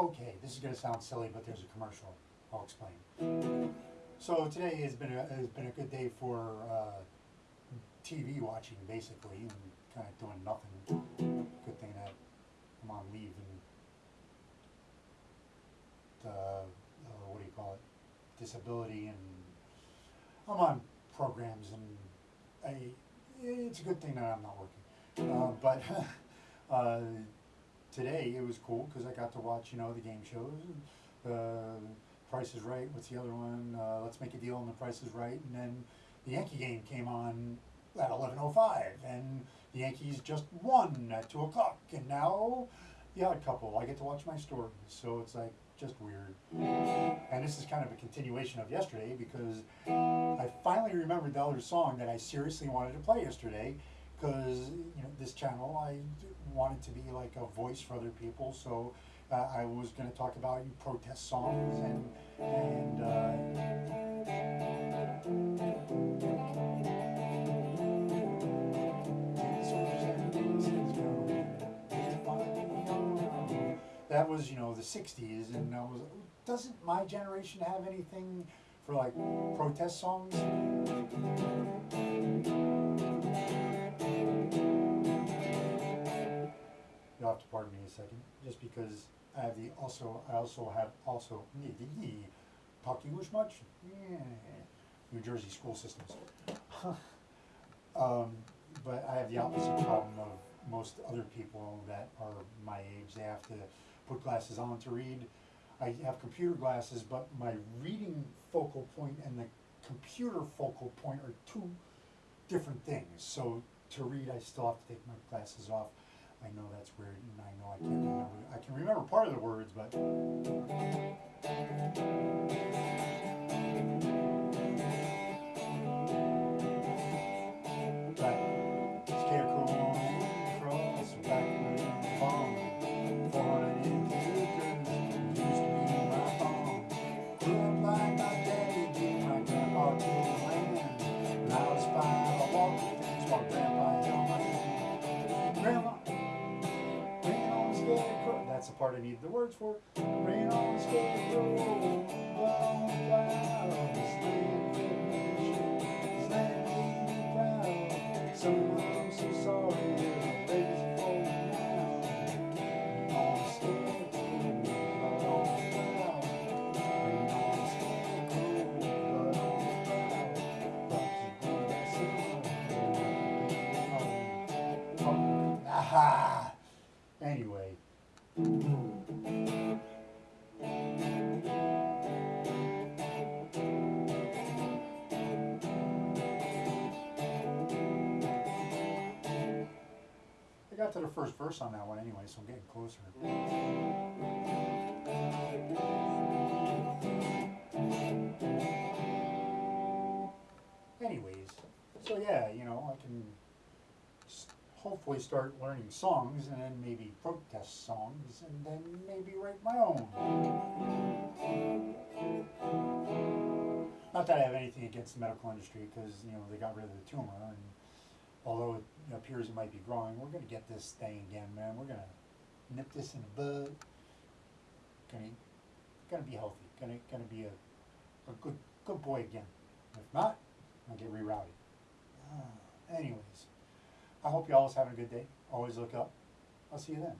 Okay, this is gonna sound silly, but there's a commercial. I'll explain. So today has been a, has been a good day for, uh, TV watching basically and kinda doing nothing. Good thing that I'm on leave and the, uh, what do you call it, disability and I'm on programs and I, it's a good thing that I'm not working. Uh, but, uh, today it was cool because I got to watch, you know, the game shows. Uh, Price is Right. What's the other one? Uh, Let's Make a Deal on the Price is Right. And then the Yankee game came on at eleven oh five, and the Yankees just won at two o'clock. And now, the Odd Couple. I get to watch my story, so it's like just weird. And this is kind of a continuation of yesterday because I finally remembered the other song that I seriously wanted to play yesterday because you know this channel I wanted to be like a voice for other people so uh, I was going to talk about protest songs and and uh, that was you know the 60s and I was doesn't my generation have anything for like protest songs pardon me a second, just because I have the also, I also have also, talk English much? Yeah, New Jersey school systems. Um, but I have the opposite problem of most other people that are my age, they have to put glasses on to read. I have computer glasses, but my reading focal point and the computer focal point are two different things. So to read, I still have to take my glasses off. I know that's weird, and I know I can't remember. I can remember part of the words, but but part I need the words for. Rain on the got to the first verse on that one anyway, so I'm getting closer. Anyways, so yeah, you know, I can hopefully start learning songs and then maybe protest songs and then maybe write my own. Not that I have anything against the medical industry because, you know, they got rid of the tumor and although it appears it might be growing, we're gonna get this thing again, man. We're gonna nip this in the bud. Gonna, gonna be healthy, gonna, gonna be a, a good, good boy again. If not, I'll get rerouted. Ah, anyways, I hope you all is having a good day. Always look up. I'll see you then.